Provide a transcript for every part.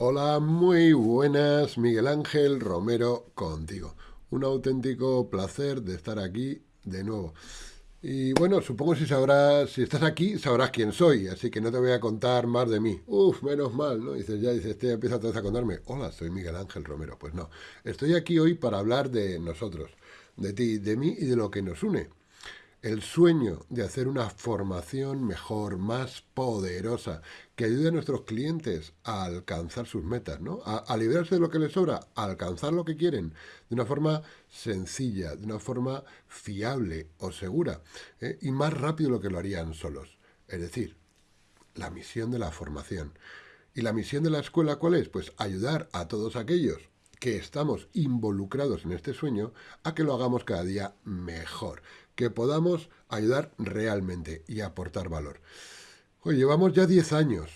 Hola, muy buenas, Miguel Ángel Romero contigo. Un auténtico placer de estar aquí de nuevo. Y bueno, supongo si sabrás, si estás aquí, sabrás quién soy, así que no te voy a contar más de mí. Uf, menos mal, ¿no? Dices, ya dices, este empieza a contarme. Hola, soy Miguel Ángel Romero. Pues no, estoy aquí hoy para hablar de nosotros, de ti, de mí y de lo que nos une el sueño de hacer una formación mejor, más poderosa, que ayude a nuestros clientes a alcanzar sus metas, ¿no? A, liberarse de lo que les sobra, a alcanzar lo que quieren, de una forma sencilla, de una forma fiable o segura, ¿eh? y más rápido lo que lo harían solos. Es decir, la misión de la formación. ¿Y la misión de la escuela cuál es? Pues ayudar a todos aquellos que estamos involucrados en este sueño a que lo hagamos cada día mejor, que podamos ayudar realmente y aportar valor. Oye, llevamos ya 10 años,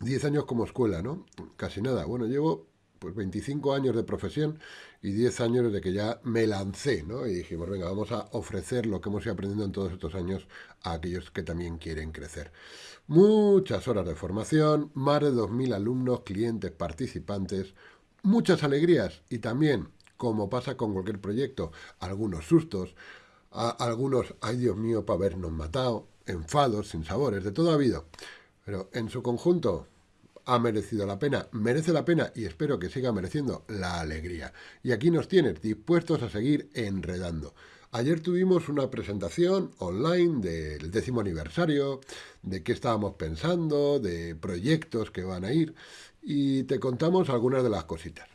10 años como escuela, ¿no? Casi nada. Bueno, llevo pues 25 años de profesión y 10 años desde que ya me lancé, ¿no? Y dijimos, venga, vamos a ofrecer lo que hemos ido aprendiendo en todos estos años a aquellos que también quieren crecer. Muchas horas de formación, más de 2.000 alumnos, clientes, participantes, muchas alegrías y también, como pasa con cualquier proyecto, algunos sustos, algunos, ay Dios mío, para habernos matado, enfados, sin sabores, de todo ha habido. Pero en su conjunto ha merecido la pena, merece la pena y espero que siga mereciendo la alegría. Y aquí nos tienes dispuestos a seguir enredando. Ayer tuvimos una presentación online del décimo aniversario, de qué estábamos pensando, de proyectos que van a ir y te contamos algunas de las cositas.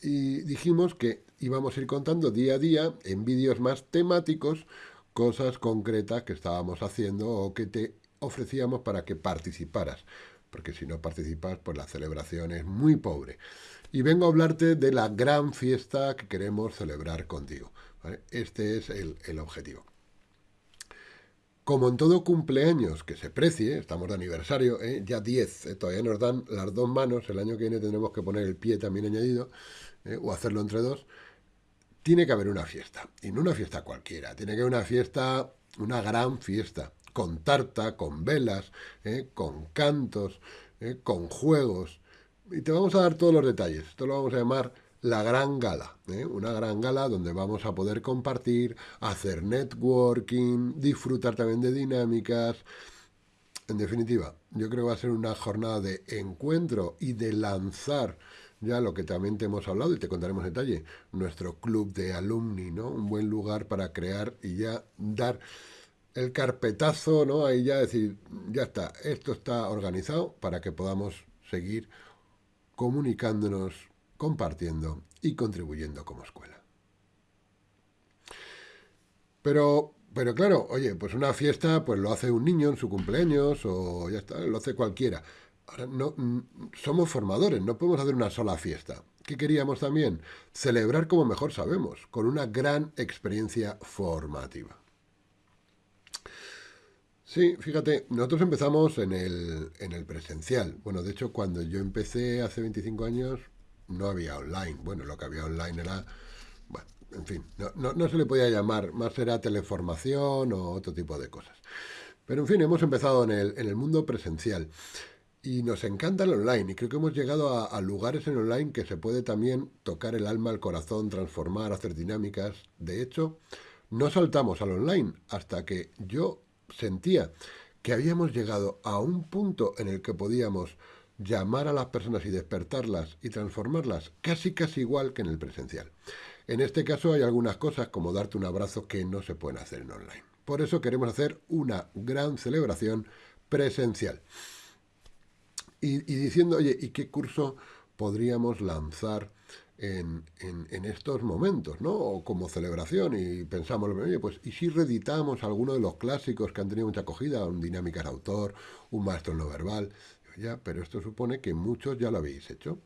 Y dijimos que íbamos a ir contando día a día en vídeos más temáticos cosas concretas que estábamos haciendo o que te ofrecíamos para que participaras. Porque si no participas, pues la celebración es muy pobre. Y vengo a hablarte de la gran fiesta que queremos celebrar contigo. Este es el, objetivo. Como en todo cumpleaños que se precie, estamos de aniversario, ¿eh? ya 10, ¿eh? todavía nos dan las dos manos, el año que viene tendremos que poner el pie también añadido, ¿eh? o hacerlo entre dos, tiene que haber una fiesta. Y no una fiesta cualquiera, tiene que haber una fiesta, una gran fiesta, con tarta, con velas, ¿eh? con cantos, ¿eh? con juegos. Y te vamos a dar todos los detalles. Esto lo vamos a llamar la gran gala, una gran gala donde vamos a poder compartir, hacer networking, disfrutar también de dinámicas. En definitiva, yo creo que va a ser una jornada de encuentro y de lanzar ya lo que también te hemos hablado y te contaremos en detalle, nuestro club de alumni, ¿no? Un buen lugar para crear y ya dar el carpetazo, ¿no? Ahí ya decir, ya está, esto está organizado para que podamos seguir comunicándonos, compartiendo y contribuyendo como escuela. Pero, pero claro, oye, pues una fiesta pues lo hace un niño en su cumpleaños o ya está, lo hace cualquiera. Ahora, no, mm, somos formadores, no podemos hacer una sola fiesta. ¿Qué queríamos también? Celebrar como mejor sabemos, con una gran experiencia formativa. Sí, fíjate, nosotros empezamos en el, en el presencial. Bueno, de hecho, cuando yo empecé hace 25 años, no había online. Bueno, lo que había online era, bueno, en fin, no, no se le podía llamar, más era teleformación o otro tipo de cosas. Pero en fin, hemos empezado en el, en el mundo presencial. Y nos encanta el online y creo que hemos llegado a, lugares en online que se puede también tocar el alma, el corazón, transformar, hacer dinámicas. De hecho, no saltamos al online hasta que yo sentía que habíamos llegado a un punto en el que podíamos llamar a las personas y despertarlas y transformarlas casi casi igual que en el presencial. En este caso hay algunas cosas como darte un abrazo que no se pueden hacer en online. Por eso queremos hacer una gran celebración presencial y, diciendo, oye, ¿y qué curso podríamos lanzar en, estos momentos, ¿no? O como celebración y pensamos, oye, pues ¿y si reeditamos alguno de los clásicos que han tenido mucha acogida, un dinámica de autor, un maestro no verbal? Ya, pero esto supone que muchos ya lo habéis hecho.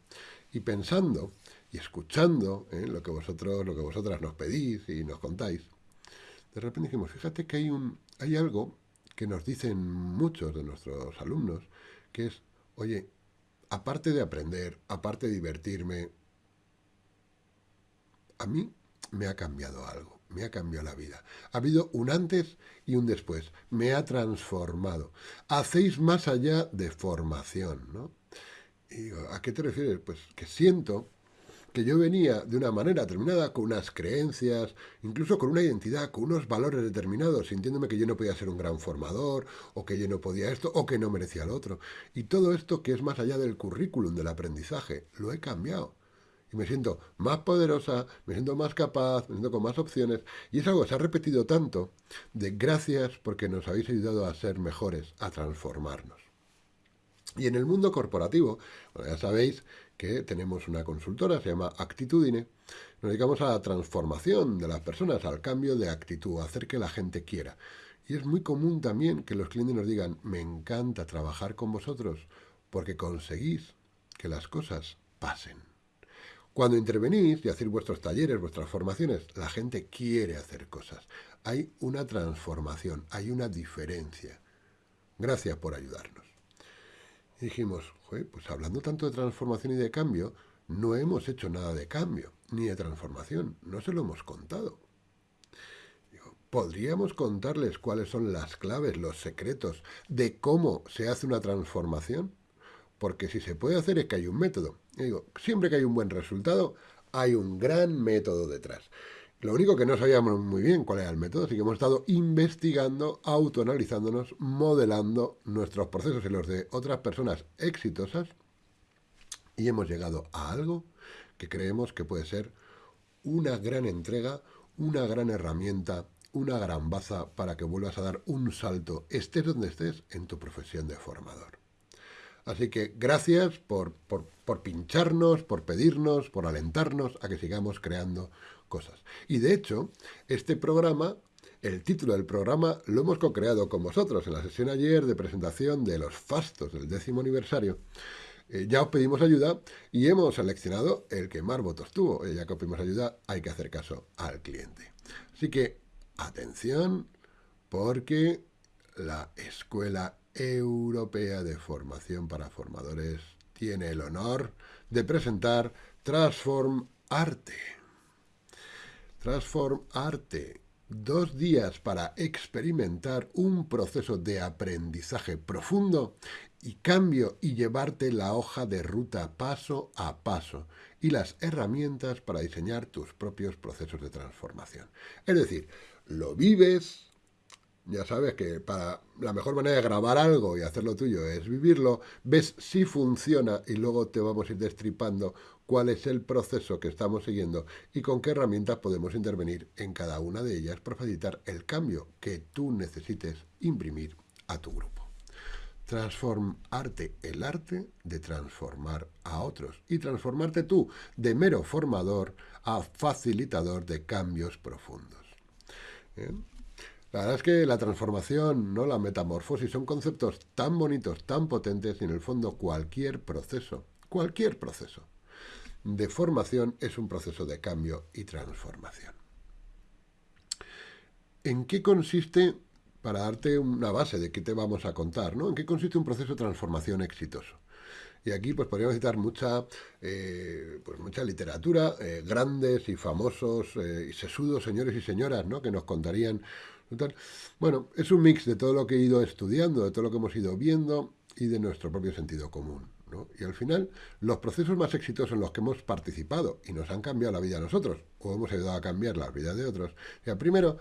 Y pensando y escuchando ¿eh? lo que vosotros, lo que vosotras nos pedís y nos contáis, de repente dijimos, fíjate que hay un, hay algo que nos dicen muchos de nuestros alumnos, que es Oye, aparte de aprender, aparte de divertirme, a mí me ha cambiado algo, me ha cambiado la vida. Ha habido un antes y un después, me ha transformado. Hacéis más allá de formación, ¿no? Y digo, ¿a qué te refieres? Pues que siento que yo venía de una manera determinada, con unas creencias, incluso con una identidad, con unos valores determinados, sintiéndome que yo no podía ser un gran formador, o que yo no podía esto, o que no merecía lo otro. Y todo esto que es más allá del currículum, del aprendizaje, lo he cambiado. Y me siento más poderosa, me siento más capaz, me siento con más opciones. Y es algo que se ha repetido tanto de gracias porque nos habéis ayudado a ser mejores, a transformarnos. Y en el mundo corporativo, ya sabéis que tenemos una consultora, se llama Actitudine. Nos dedicamos a la transformación de las personas, al cambio de actitud, hacer que la gente quiera. Y es muy común también que los clientes nos digan, me encanta trabajar con vosotros porque conseguís que las cosas pasen. Cuando intervenís y hacéis vuestros talleres, vuestras formaciones, la gente quiere hacer cosas. Hay una transformación, hay una diferencia. Gracias por ayudarnos. Y dijimos, pues hablando tanto de transformación y de cambio, no hemos hecho nada de cambio, ni de transformación, no se lo hemos contado. ¿Podríamos contarles cuáles son las claves, los secretos de cómo se hace una transformación? Porque si se puede hacer es que hay un método. digo, siempre que hay un buen resultado, hay un gran método detrás. Lo único que no sabíamos muy bien cuál era el método, así que hemos estado investigando, autoanalizándonos, modelando nuestros procesos y los de otras personas exitosas y hemos llegado a algo que creemos que puede ser una gran entrega, una gran herramienta, una gran baza para que vuelvas a dar un salto, estés donde estés, en tu profesión de formador. Así que gracias por, por, por pincharnos, por pedirnos, por alentarnos a que sigamos creando cosas. Y de hecho, este programa, el título del programa, lo hemos co-creado con vosotros en la sesión ayer de presentación de los fastos del décimo aniversario. Eh, ya os pedimos ayuda y hemos seleccionado el que más votos tuvo. Eh, ya que os pedimos ayuda, hay que hacer caso al cliente. Así que, atención, porque la Escuela Europea de Formación para Formadores tiene el honor de presentar Transform Arte. Transform Arte. Dos días para experimentar un proceso de aprendizaje profundo y cambio y llevarte la hoja de ruta paso a paso y las herramientas para diseñar tus propios procesos de transformación. Es decir, lo vives, ya sabes que para la mejor manera de grabar algo y hacerlo tuyo es vivirlo, ves si funciona y luego te vamos a ir destripando cuál es el proceso que estamos siguiendo y con qué herramientas podemos intervenir en cada una de ellas para facilitar el cambio que tú necesites imprimir a tu grupo. Transformarte el arte de transformar a otros y transformarte tú de mero formador a facilitador de cambios profundos. La verdad es que la transformación, no la metamorfosis, son conceptos tan bonitos, tan potentes y en el fondo cualquier proceso, cualquier proceso de formación es un proceso de cambio y transformación. ¿En qué consiste, para darte una base de qué te vamos a contar, ¿no? ¿en qué consiste un proceso de transformación exitoso? Y aquí pues podríamos citar mucha, eh, pues mucha literatura, eh, grandes y famosos eh, y sesudos señores y señoras, ¿no? Que nos contarían. Bueno, es un mix de todo lo que he ido estudiando, de todo lo que hemos ido viendo y de nuestro propio sentido común. Y al final, los procesos más exitosos en los que hemos participado y nos han cambiado la vida a nosotros, o hemos ayudado a cambiar la vida de otros, o primero,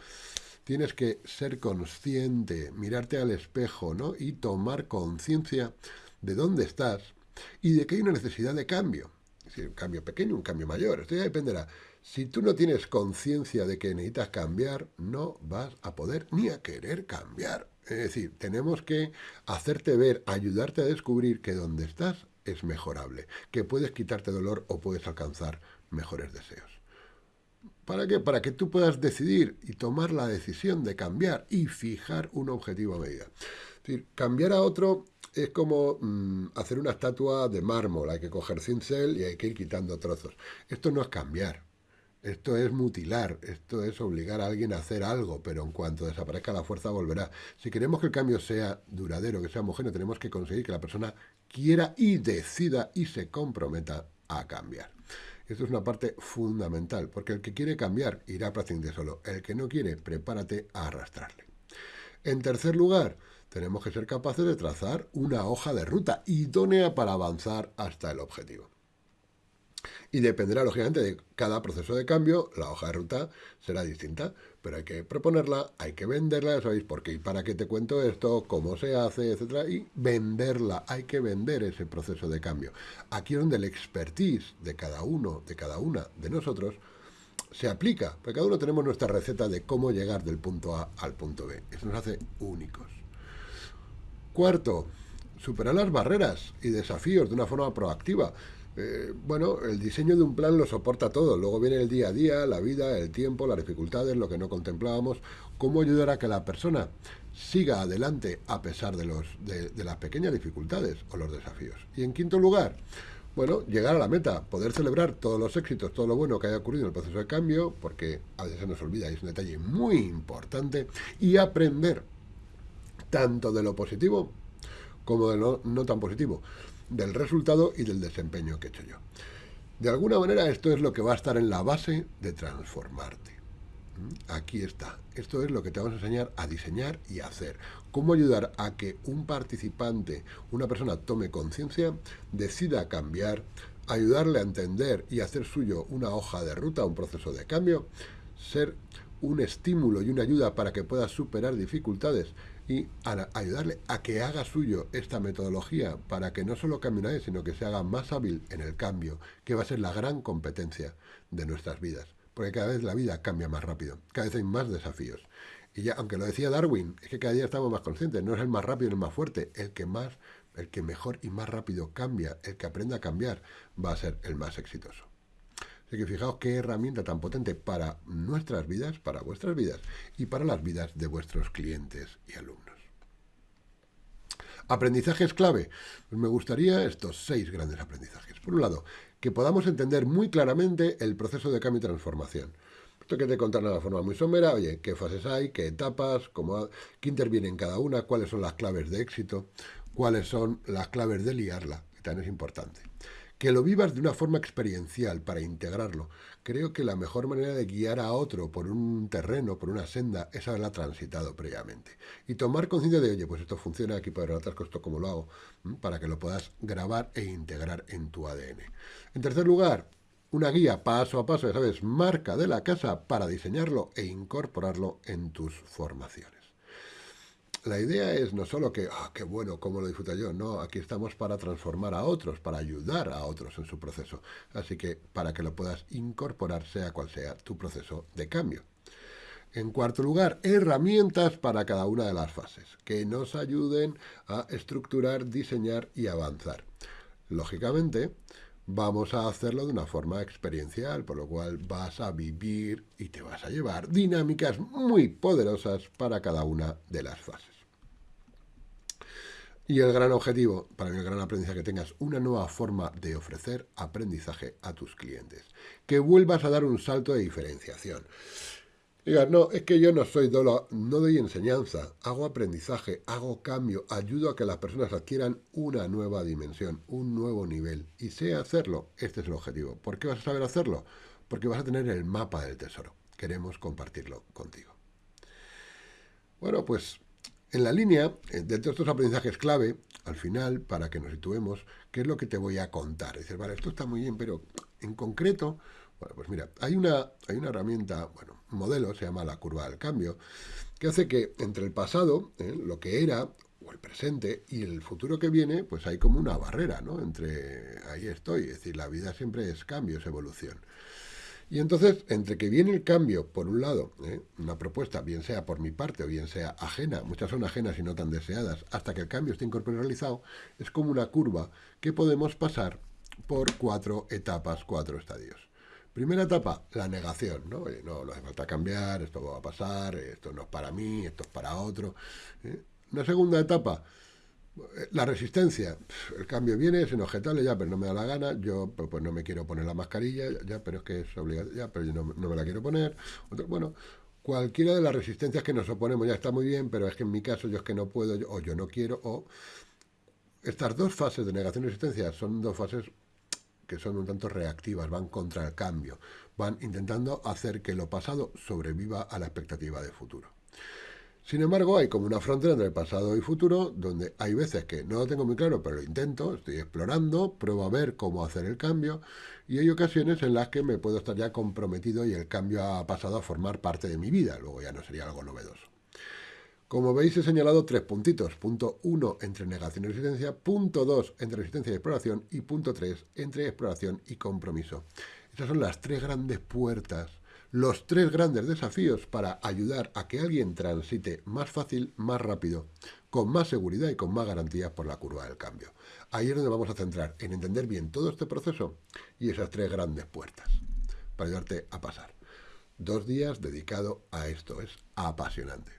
tienes que ser consciente, mirarte al espejo, ¿no? Y tomar conciencia de dónde estás y de que hay una necesidad de cambio. Es decir, un cambio pequeño, un cambio mayor, esto ya dependerá. Si tú no tienes conciencia de que necesitas cambiar, no vas a poder ni a querer cambiar. Es decir, tenemos que hacerte ver, ayudarte a descubrir que donde estás es mejorable, que puedes quitarte dolor o puedes alcanzar mejores deseos. ¿Para qué? Para que tú puedas decidir y tomar la decisión de cambiar y fijar un objetivo a medida. Decir, cambiar a otro es como mm, hacer una estatua de mármol, hay que coger cincel y hay que ir quitando trozos. Esto no es cambiar, esto es mutilar, esto es obligar a alguien a hacer algo, pero en cuanto desaparezca la fuerza volverá. Si queremos que el cambio sea duradero, que sea homogéneo, tenemos que conseguir que la persona quiera y decida y se comprometa a cambiar. Esto es una parte fundamental, porque el que quiere cambiar irá prácticamente solo. El que no quiere, prepárate a arrastrarle. En tercer lugar, tenemos que ser capaces de trazar una hoja de ruta idónea para avanzar hasta el objetivo. Y dependerá, lógicamente, de cada proceso de cambio, la hoja de ruta será distinta, pero hay que proponerla, hay que venderla, ¿sabéis por qué? ¿Y para qué te cuento esto? ¿Cómo se hace? Etcétera, y venderla, hay que vender ese proceso de cambio. Aquí es donde el expertise de cada uno, de cada una de nosotros, se aplica, porque cada uno tenemos nuestra receta de cómo llegar del punto A al punto B. Eso nos hace únicos. Cuarto, superar las barreras y desafíos de una forma proactiva. Eh, bueno, el diseño de un plan lo soporta todo. Luego viene el día a día, la vida, el tiempo, las dificultades, lo que no contemplábamos. ¿Cómo ayudar a que la persona siga adelante a pesar de, los, de las pequeñas dificultades o los desafíos? Y en quinto lugar, bueno, llegar a la meta, poder celebrar todos los éxitos, todo lo bueno que haya ocurrido en el proceso de cambio, porque a veces se nos olvida y es un detalle muy importante, y aprender tanto de lo positivo como de lo no tan positivo, del resultado y del desempeño que he hecho yo. De alguna manera esto es lo que va a estar en la base de transformarte. ¿Mm? Aquí está. Esto es lo que te vamos a enseñar a diseñar y a hacer. Cómo ayudar a que un participante, una persona tome conciencia, decida cambiar, ayudarle a entender y hacer suyo una hoja de ruta, un proceso de cambio, ser un estímulo y una ayuda para que pueda superar dificultades y ayudarle a que haga suyo esta metodología para que no solo cambie una vez, sino que se haga más hábil en el cambio, que va a ser la gran competencia de nuestras vidas porque cada vez la vida cambia más rápido, cada vez hay más desafíos. Y ya, aunque lo decía Darwin, es que cada día estamos más conscientes, no es el más rápido ni el más fuerte, el que más, el que mejor y más rápido cambia, el que aprenda a cambiar, va a ser el más exitoso. Así que fijaos qué herramienta tan potente para nuestras vidas, para vuestras vidas y para las vidas de vuestros clientes y alumnos. Aprendizajes clave. Pues me gustaría estos seis grandes aprendizajes. Por un lado, que podamos entender muy claramente el proceso de cambio y transformación. Esto que te de una forma muy somera, oye, qué fases hay, qué etapas, cómo, qué interviene en cada una, cuáles son las claves de éxito, cuáles son las claves de liarla, que también es importante que lo vivas de una forma experiencial para integrarlo. Creo que la mejor manera de guiar a otro por un terreno, por una senda, es haberla transitado previamente. Y tomar conciencia de, oye, pues esto funciona aquí para otras cosas, ¿cómo lo hago? Para que lo puedas grabar e integrar en tu ADN. En tercer lugar, una guía paso a paso, ya sabes, marca de la casa para diseñarlo e incorporarlo en tus formaciones la idea es no solo que, ah, qué bueno, cómo lo disfruto yo, no, aquí estamos para transformar a otros, para ayudar a otros en su proceso. Así que para que lo puedas incorporar, sea cual sea tu proceso de cambio. En cuarto lugar, herramientas para cada una de las fases, que nos ayuden a estructurar, diseñar y avanzar. Lógicamente, vamos a hacerlo de una forma experiencial, por lo cual vas a vivir y te vas a llevar dinámicas muy poderosas para cada una de las fases. Y el gran objetivo, para mí el gran aprendizaje, que tengas una nueva forma de ofrecer aprendizaje a tus clientes. Que vuelvas a dar un salto de diferenciación. Digas, no, es que yo no soy dolo, no doy enseñanza, hago aprendizaje, hago cambio, ayudo a que las personas adquieran una nueva dimensión, un nuevo nivel. Y sé hacerlo, este es el objetivo. ¿Por qué vas a saber hacerlo? Porque vas a tener el mapa del tesoro. Queremos compartirlo contigo. Bueno, pues en la línea, eh, de estos aprendizajes clave, al final, para que nos situemos, ¿qué es lo que te voy a contar? Dices, vale, esto está muy bien, pero en concreto, bueno, pues mira, hay una, hay una herramienta, bueno, modelo, se llama la curva del cambio, que hace que entre el pasado, eh, lo que era, o el presente, y el futuro que viene, pues hay como una barrera, ¿no? Entre ahí estoy, es decir, la vida siempre es cambio, es evolución. Y entonces, entre que viene el cambio, por un lado, ¿eh? una propuesta, bien sea por mi parte o bien sea ajena, muchas son ajenas y no tan deseadas, hasta que el cambio esté incorporado realizado, es como una curva que podemos pasar por cuatro etapas, cuatro estadios. Primera etapa, la negación, ¿no? no, no hace falta cambiar, esto va a pasar, esto no es para mí, esto es para otro. ¿eh? Una segunda etapa, la resistencia, el cambio viene, es inobjetable, ya, pero no me da la gana, yo pues, pues no me quiero poner la mascarilla, ya, pero es que es obligatorio, ya, pero yo no, me la quiero poner. Bueno, cualquiera de las resistencias que nos oponemos ya está muy bien, pero es que en mi caso yo es que no puedo, o yo no quiero, o... Estas dos fases de negación y resistencia son dos fases que son un tanto reactivas, van contra el cambio, van intentando hacer que lo pasado sobreviva a la expectativa de futuro. Sin embargo, hay como una frontera entre el pasado y futuro, donde hay veces que no lo tengo muy claro, pero lo intento, estoy explorando, pruebo a ver cómo hacer el cambio, y hay ocasiones en las que me puedo estar ya comprometido y el cambio ha pasado a formar parte de mi vida, luego ya no sería algo novedoso. Como veis he señalado tres puntitos. Punto 1 entre negación y resistencia, punto 2 entre resistencia y exploración y punto 3 entre exploración y compromiso. Estas son las tres grandes puertas los tres grandes desafíos para ayudar a que alguien transite más fácil, más rápido, con más seguridad y con más garantías por la curva del cambio. Ahí es donde vamos a centrar, en entender bien todo este proceso y esas tres grandes puertas, para ayudarte a pasar. Dos días dedicado a esto, es apasionante.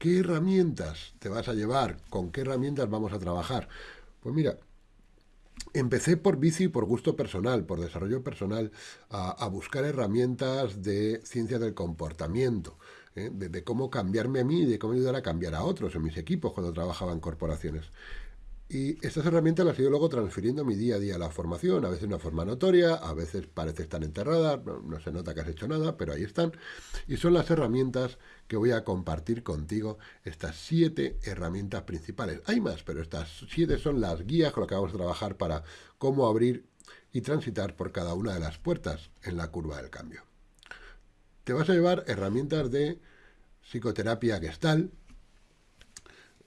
¿Qué herramientas te vas a llevar? ¿Con qué herramientas vamos a trabajar? Pues mira, Empecé por bici, por gusto personal, por desarrollo personal, a, buscar herramientas de ciencia del comportamiento, ¿eh? de, cómo cambiarme a mí y de cómo ayudar a cambiar a otros en mis equipos cuando trabajaba en corporaciones. Y estas herramientas las he ido luego transfiriendo mi día a día a la formación, a veces de una forma notoria, a veces parece estar enterradas, no, se nota que has hecho nada, pero ahí están. Y son las herramientas que voy a compartir contigo, estas siete herramientas principales. Hay más, pero estas siete son las guías con las que vamos a trabajar para cómo abrir y transitar por cada una de las puertas en la curva del cambio. Te vas a llevar herramientas de psicoterapia gestal,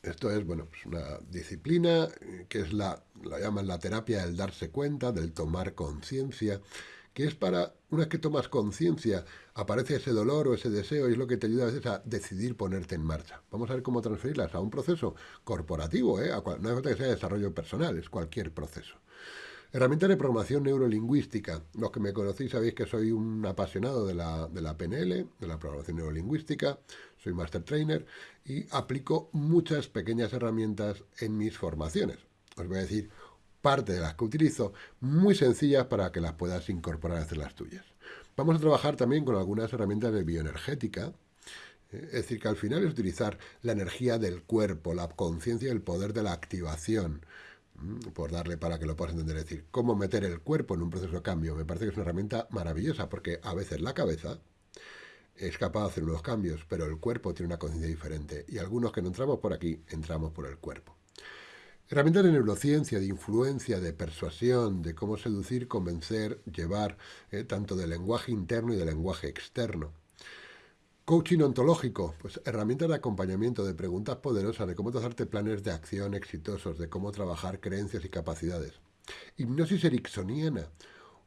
esto es, bueno, pues una disciplina que es la, la llaman la terapia del darse cuenta, del tomar conciencia, que es para, una vez que tomas conciencia, aparece ese dolor o ese deseo y es lo que te ayuda a veces a decidir ponerte en marcha. Vamos a ver cómo transferirlas a un proceso corporativo, ¿eh? no hace falta que sea desarrollo personal, es cualquier proceso. Herramientas de programación neurolingüística. Los que me conocéis sabéis que soy un apasionado de la, de la PNL, de la programación neurolingüística, soy master trainer y aplico muchas pequeñas herramientas en mis formaciones. Os voy a decir parte de las que utilizo, muy sencillas para que las puedas incorporar a hacer las tuyas. Vamos a trabajar también con algunas herramientas de bioenergética, ¿eh? es decir, que al final es utilizar la energía del cuerpo, la conciencia y el poder de la activación, por darle para que lo puedas entender, es decir, cómo meter el cuerpo en un proceso de cambio. Me parece que es una herramienta maravillosa porque a veces la cabeza es capaz de hacer unos cambios, pero el cuerpo tiene una conciencia diferente y algunos que no entramos por aquí, entramos por el cuerpo. Herramientas de neurociencia, de influencia, de persuasión, de cómo seducir, convencer, llevar, eh, tanto de lenguaje interno y de lenguaje externo. Coaching ontológico, pues herramientas de acompañamiento, de preguntas poderosas, de cómo trazarte planes de acción exitosos, de cómo trabajar creencias y capacidades. Hipnosis ericksoniana,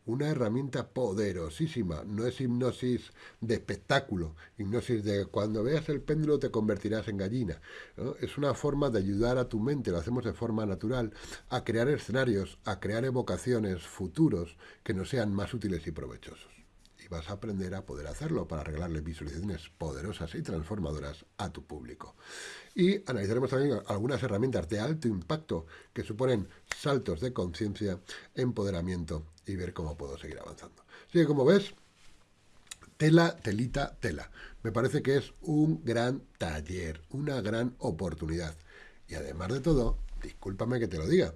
una herramienta poderosísima, no es hipnosis de espectáculo, hipnosis de cuando veas el péndulo te convertirás en gallina. Es una forma de ayudar a tu mente, lo hacemos de forma natural, a crear escenarios, a crear evocaciones futuros que nos sean más útiles y provechosos y vas a aprender a poder hacerlo para arreglarle visualizaciones poderosas y transformadoras a tu público. Y analizaremos también algunas herramientas de alto impacto que suponen saltos de conciencia, empoderamiento y ver cómo puedo seguir avanzando. Así que como ves, tela, telita, tela. Me parece que es un gran taller, una gran oportunidad. Y además de todo, discúlpame que te lo diga,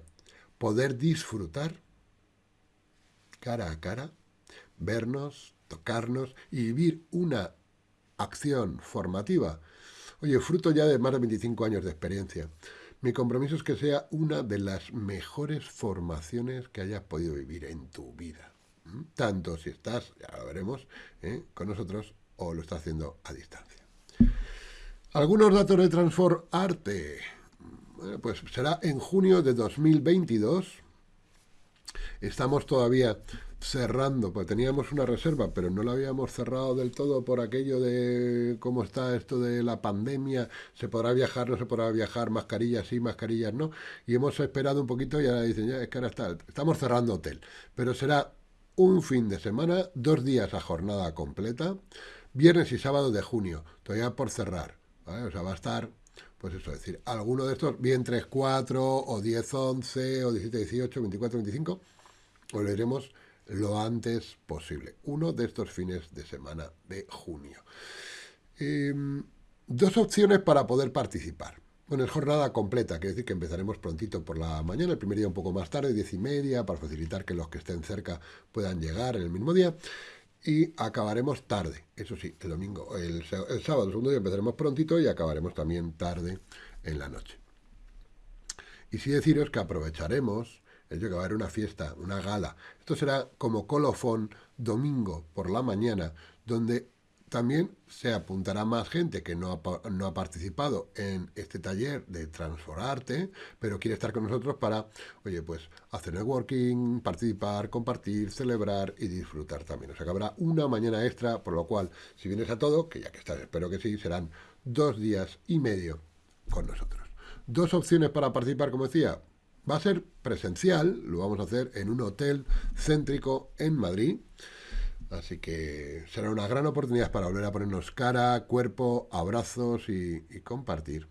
poder disfrutar cara a cara, vernos, tocarnos y vivir una acción formativa. Oye, fruto ya de más de 25 años de experiencia. Mi compromiso es que sea una de las mejores formaciones que hayas podido vivir en tu vida. Tanto si estás, ya lo veremos, ¿eh? con nosotros o lo estás haciendo a distancia. Algunos datos de Transform Arte. pues será en junio de 2022. Estamos todavía cerrando, pues teníamos una reserva, pero no la habíamos cerrado del todo por aquello de cómo está esto de la pandemia, se podrá viajar, no se podrá viajar, mascarillas sí, mascarillas no, y hemos esperado un poquito y ahora dicen, ya, es que ahora está, estamos cerrando hotel, pero será un fin de semana, dos días a jornada completa, viernes y sábado de junio, todavía por cerrar, ¿vale? o sea, va a estar pues eso, es decir, alguno de estos, bien 3, 4, o 10, 11, o 17, 18, 24, 25, o lo antes posible. Uno de estos fines de semana de junio. Em, dos opciones para poder participar. Bueno, es jornada completa, quiere decir que empezaremos prontito por la mañana, el primer día un poco más tarde, diez y media, para facilitar que los que estén cerca puedan llegar en el mismo día. y acabaremos tarde. Eso sí, el domingo, el, el sábado, el segundo día empezaremos prontito y acabaremos también tarde en la noche. Y sí deciros que aprovecharemos el hecho que va a haber una fiesta, una gala. Esto será como colofón domingo por la mañana, donde también se apuntará más gente que no ha, no ha, participado en este taller de transformarte, pero quiere estar con nosotros para, oye, pues hacer networking, participar, compartir, celebrar y disfrutar también. O sea que habrá una mañana extra, por lo cual, si vienes a todo, que ya que estás, espero que sí, serán dos días y medio con nosotros. Dos opciones para participar, como decía, va a ser presencial, lo vamos a hacer en un hotel céntrico en Madrid. Así que será una gran oportunidad para volver a ponernos cara, cuerpo, abrazos y, compartir.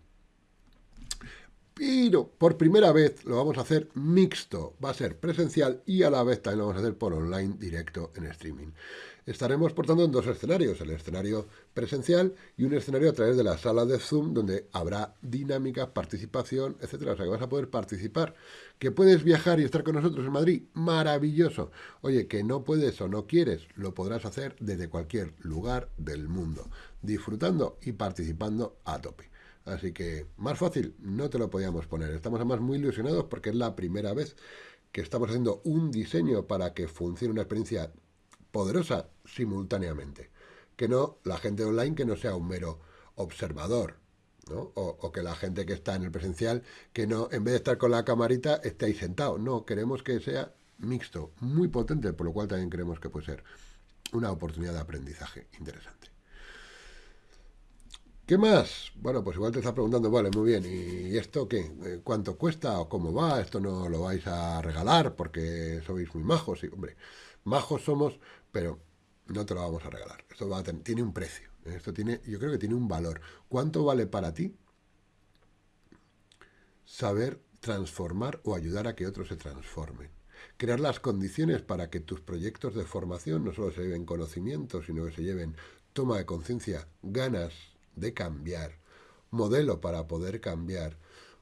Pero por primera vez lo vamos a hacer mixto. Va a ser presencial y a la vez también lo vamos a hacer por online directo en streaming. Estaremos, por tanto, en dos escenarios, el escenario presencial y un escenario a través de la sala de Zoom, donde habrá dinámica, participación, etcétera. O sea, que vas a poder participar. ¿Que puedes viajar y estar con nosotros en Madrid? Maravilloso. Oye, que no puedes o no quieres, lo podrás hacer desde cualquier lugar del mundo, disfrutando y participando a tope. Así que, más fácil, no te lo podíamos poner. Estamos además muy ilusionados porque es la primera vez que estamos haciendo un diseño para que funcione una experiencia poderosa simultáneamente. Que no la gente online que no sea un mero observador, ¿no? O, o, que la gente que está en el presencial, que no, en vez de estar con la camarita, esté ahí sentado. No, queremos que sea mixto, muy potente, por lo cual también creemos que puede ser una oportunidad de aprendizaje interesante. ¿Qué más? Bueno, pues igual te estás preguntando, vale, muy bien, ¿y esto qué? ¿Cuánto cuesta o cómo va? ¿Esto no lo vais a regalar porque sois muy majos? Y, hombre, majos somos, pero no te lo vamos a regalar. Esto va a tener, tiene un precio. Esto tiene, yo creo que tiene un valor. ¿Cuánto vale para ti saber transformar o ayudar a que otros se transformen? Crear las condiciones para que tus proyectos de formación no solo se lleven conocimiento, sino que se lleven toma de conciencia, ganas de cambiar, modelo para poder cambiar,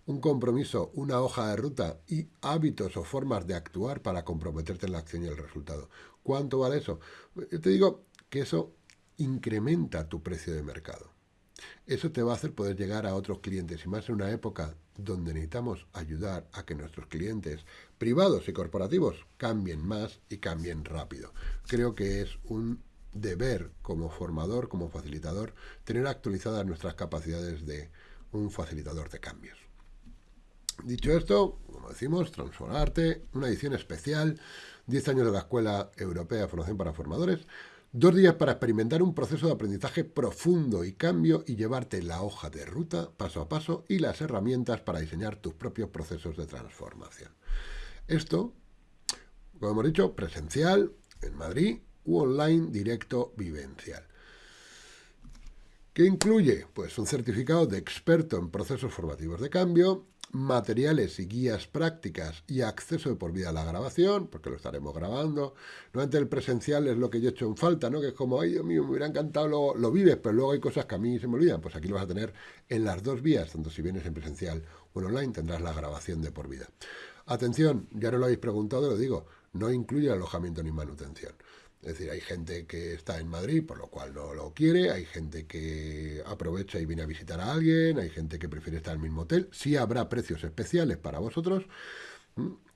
un compromiso, una hoja de ruta y hábitos o formas de actuar para comprometerte en la acción y el resultado. ¿Cuánto vale eso? Yo te digo que eso incrementa tu precio de mercado. Eso te va a hacer poder llegar a otros clientes y más en una época donde necesitamos ayudar a que nuestros clientes privados y corporativos cambien más y cambien rápido. Creo que es un deber como formador, como facilitador, tener actualizadas nuestras capacidades de un facilitador de cambios. Dicho esto, como decimos, Transformarte, una edición especial, 10 años de la Escuela Europea de Formación para Formadores, dos días para experimentar un proceso de aprendizaje profundo y cambio y llevarte la hoja de ruta paso a paso y las herramientas para diseñar tus propios procesos de transformación. Esto, como hemos dicho, presencial en Madrid u online directo vivencial. ¿Qué incluye? Pues un certificado de experto en procesos formativos de cambio, materiales y guías prácticas y acceso de por vida a la grabación, porque lo estaremos grabando. Normalmente el presencial es lo que yo he hecho en falta, ¿no? Que es como, ay Dios mío, me hubiera encantado, lo, lo vives, pero luego hay cosas que a mí se me olvidan. Pues aquí lo vas a tener en las dos vías, tanto si vienes en presencial o en online, tendrás la grabación de por vida. Atención, ya no lo habéis preguntado, lo digo, no incluye alojamiento ni manutención. Es decir, hay gente que está en Madrid, por lo cual no lo quiere, hay gente que aprovecha y viene a visitar a alguien, hay gente que prefiere estar en el mismo hotel. Sí habrá precios especiales para vosotros,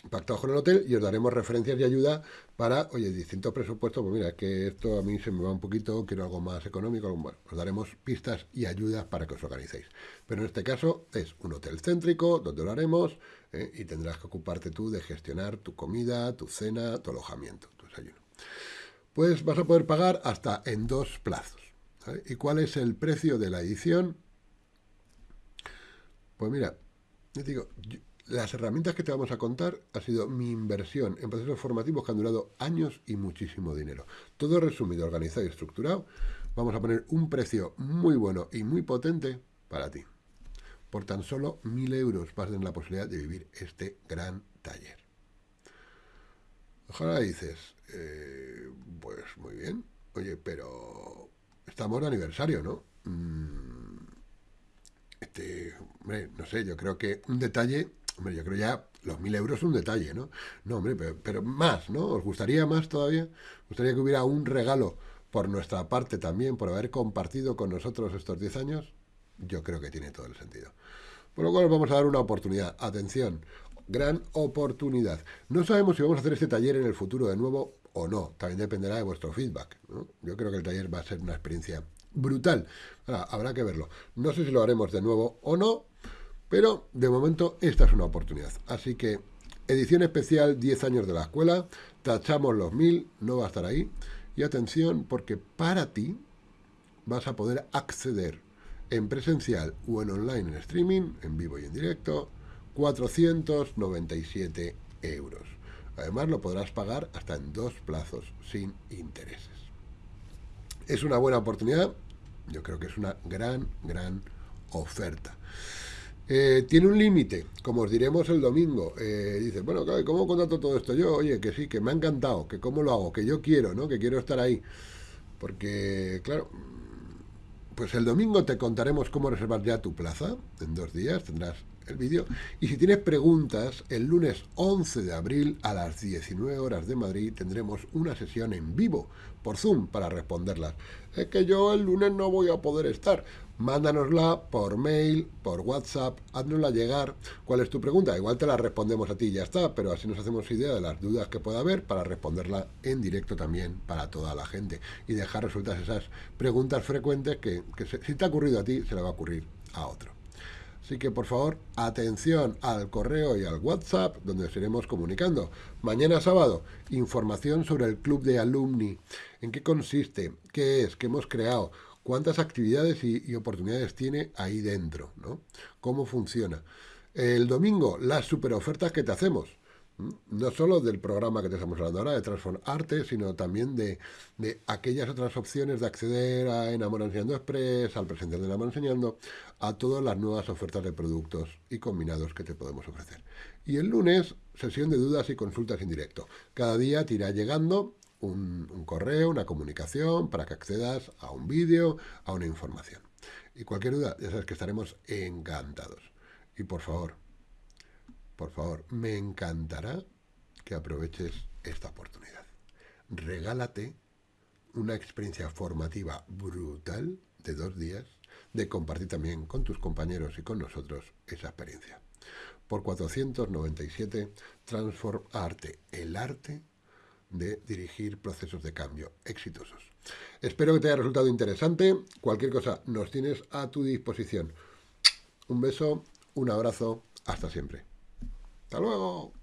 pactados con el hotel, y os daremos referencias y ayuda para, oye, distintos presupuestos, pues mira, es que esto a mí se me va un poquito, quiero algo más económico, bueno, os daremos pistas y ayudas para que os organicéis. Pero en este caso es un hotel céntrico, donde lo haremos, ¿eh? y tendrás que ocuparte tú de gestionar tu comida, tu cena, tu alojamiento, tu desayuno pues vas a poder pagar hasta en dos plazos. ¿Y cuál es el precio de la edición? Pues mira, te digo, las herramientas que te vamos a contar ha sido mi inversión en procesos formativos que han durado años y muchísimo dinero. Todo resumido, organizado y estructurado. Vamos a poner un precio muy bueno y muy potente para ti. Por tan solo mil euros vas a tener la posibilidad de vivir este gran taller. Ojalá dices, eh, pues muy bien. Oye, pero estamos de aniversario, ¿no? Mm, este, hombre, no sé, yo creo que un detalle, hombre, yo creo ya los mil euros es un detalle, ¿no? No, hombre, pero, más, ¿no? ¿Os gustaría más todavía? ¿Os gustaría que hubiera un regalo por nuestra parte también, por haber compartido con nosotros estos 10 años? Yo creo que tiene todo el sentido. Por lo cual vamos a dar una oportunidad. Atención, gran oportunidad. No sabemos si vamos a hacer este taller en el futuro de nuevo o no. También dependerá de vuestro feedback. Yo creo que el taller va a ser una experiencia brutal. habrá que verlo. No sé si lo haremos de nuevo o no, pero de momento esta es una oportunidad. Así que edición especial 10 años de la escuela, tachamos los 1000, no va a estar ahí. Y atención, porque para ti vas a poder acceder en presencial o en online en streaming, en vivo y en directo, 497 euros. Además lo podrás pagar hasta en dos plazos sin intereses. Es una buena oportunidad, yo creo que es una gran, gran oferta. Eh, tiene un límite, como os diremos el domingo. Eh, dice, bueno, ¿cómo contrato todo esto yo? Oye, que sí, que me ha encantado, que cómo lo hago, que yo quiero, ¿no? Que quiero estar ahí. Porque, claro, pues el domingo te contaremos cómo reservar ya tu plaza. En dos días tendrás el vídeo. Y si tienes preguntas, el lunes 11 de abril a las 19 horas de Madrid tendremos una sesión en vivo por Zoom para responderlas. Es que yo el lunes no voy a poder estar. Mándanosla por mail, por WhatsApp, haznosla llegar. ¿Cuál es tu pregunta? Igual te la respondemos a ti y ya está, pero así nos hacemos idea de las dudas que pueda haber para responderla en directo también para toda la gente y dejar resueltas esas preguntas frecuentes que, si te ha ocurrido a ti, se le va a ocurrir a otro. Así que por favor, atención al correo y al WhatsApp donde os iremos comunicando. Mañana sábado, información sobre el club de alumni. ¿En qué consiste? ¿Qué es? ¿Qué hemos creado? ¿Cuántas actividades y, oportunidades tiene ahí dentro? ¿no? ¿Cómo funciona? El domingo, las super ofertas que te hacemos no solo del programa que te estamos hablando ahora, de Transform Arte, sino también de, aquellas otras opciones de acceder a Enamora Enseñando Express, al presencial de Enamora Enseñando, a todas las nuevas ofertas de productos y combinados que te podemos ofrecer. Y el lunes, sesión de dudas y consultas en directo. Cada día te irá llegando un, un correo, una comunicación para que accedas a un vídeo, a una información. Y cualquier duda, ya sabes que estaremos encantados. Y por favor, por favor, me encantará que aproveches esta oportunidad. Regálate una experiencia formativa brutal de dos días, de compartir también con tus compañeros y con nosotros esa experiencia. Por 497, Transform Arte, el arte de dirigir procesos de cambio exitosos. Espero que te haya resultado interesante. Cualquier cosa nos tienes a tu disposición. Un beso, un abrazo, hasta siempre. Hasta luego.